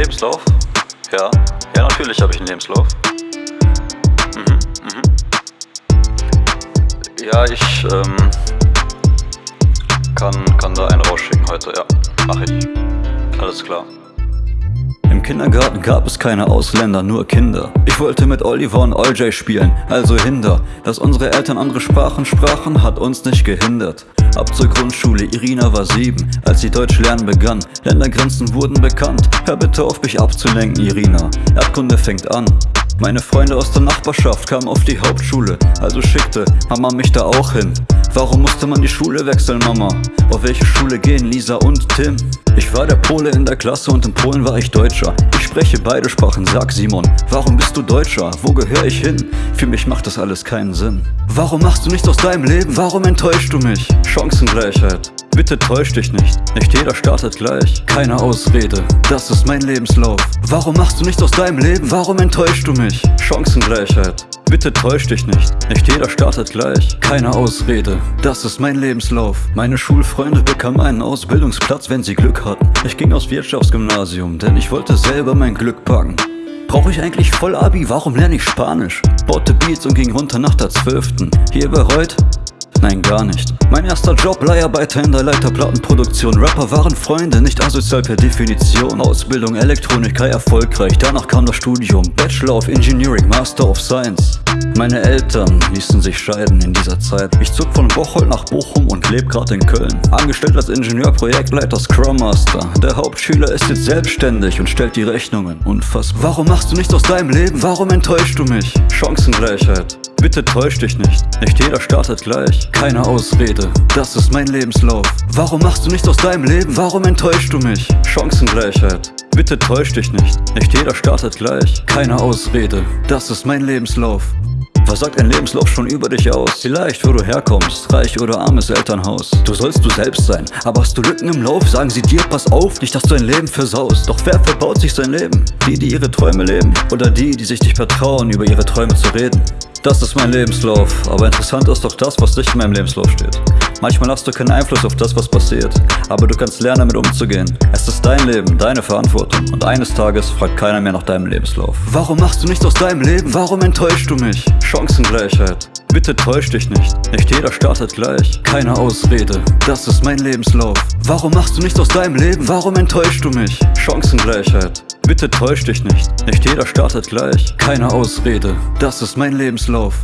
Lebenslauf? Ja, ja natürlich habe ich einen Lebenslauf. Mhm, mhm. Ja, ich ähm, kann, kann da einen rausschicken heute, ja, mach ich. Alles klar. Kindergarten gab es keine Ausländer, nur Kinder. Ich wollte mit Oliver und OJ spielen, also hinder. Dass unsere Eltern andere Sprachen sprachen, hat uns nicht gehindert. Ab zur Grundschule, Irina war sieben, als sie Deutsch lernen begann. Ländergrenzen wurden bekannt. Hör bitte auf mich abzulenken, Irina. Erdkunde fängt an. Meine Freunde aus der Nachbarschaft kamen auf die Hauptschule, also schickte Mama mich da auch hin. Warum musste man die Schule wechseln, Mama? Auf welche Schule gehen Lisa und Tim? Ich war der Pole in der Klasse und in Polen war ich Deutscher. Ich spreche beide Sprachen, sag Simon. Warum bist du Deutscher? Wo gehöre ich hin? Für mich macht das alles keinen Sinn. Warum machst du nichts aus deinem Leben? Warum enttäuschst du mich? Chancengleichheit. Bitte täusch dich nicht, nicht jeder startet gleich. Keine Ausrede, das ist mein Lebenslauf. Warum machst du nichts aus deinem Leben? Warum enttäuschst du mich? Chancengleichheit. Bitte täusch dich nicht, nicht jeder startet gleich. Keine Ausrede, das ist mein Lebenslauf. Meine Schulfreunde bekamen einen Ausbildungsplatz, wenn sie Glück hatten. Ich ging aufs Wirtschaftsgymnasium, denn ich wollte selber mein Glück packen. Brauche ich eigentlich Vollabi? Warum lerne ich Spanisch? Baute Beats und ging runter nach der 12. Hier bereut? Nein, gar nicht. Mein erster Job, Leiharbeiter in der Leiterplattenproduktion. Rapper waren Freunde, nicht asozial per Definition. Ausbildung, Elektroniker erfolgreich. Danach kam das Studium. Bachelor of Engineering, Master of Science. Meine Eltern ließen sich scheiden in dieser Zeit. Ich zog von Bocholt nach Bochum und leb grad in Köln. Angestellt als Ingenieur, Projektleiter, Scrum Master. Der Hauptschüler ist jetzt selbstständig und stellt die Rechnungen. Unfassbar. Warum machst du nichts aus deinem Leben? Warum enttäuschst du mich? Chancengleichheit. Bitte täusch dich nicht, nicht jeder startet gleich. Keine Ausrede, das ist mein Lebenslauf. Warum machst du nichts aus deinem Leben? Warum enttäuschst du mich? Chancengleichheit. Bitte täusch dich nicht, nicht jeder startet gleich. Keine Ausrede, das ist mein Lebenslauf. Was sagt ein Lebenslauf schon über dich aus? Vielleicht, wo du herkommst, reich oder armes Elternhaus. Du sollst du selbst sein, aber hast du Lücken im Lauf, sagen sie dir, pass auf, nicht, dass du dein Leben versaust. Doch wer verbaut sich sein Leben? Die, die ihre Träume leben? Oder die, die sich nicht vertrauen, über ihre Träume zu reden? Das ist mein Lebenslauf, aber interessant ist doch das, was nicht in meinem Lebenslauf steht. Manchmal hast du keinen Einfluss auf das, was passiert, aber du kannst lernen, damit umzugehen. Es ist dein Leben, deine Verantwortung und eines Tages fragt keiner mehr nach deinem Lebenslauf. Warum machst du nichts aus deinem Leben? Warum enttäuschst du mich? Chancengleichheit. Bitte täusch dich nicht, nicht jeder startet gleich. Keine Ausrede, das ist mein Lebenslauf. Warum machst du nichts aus deinem Leben? Warum enttäuschst du mich? Chancengleichheit. Bitte täusch dich nicht, nicht jeder startet gleich. Keine Ausrede, das ist mein Lebenslauf.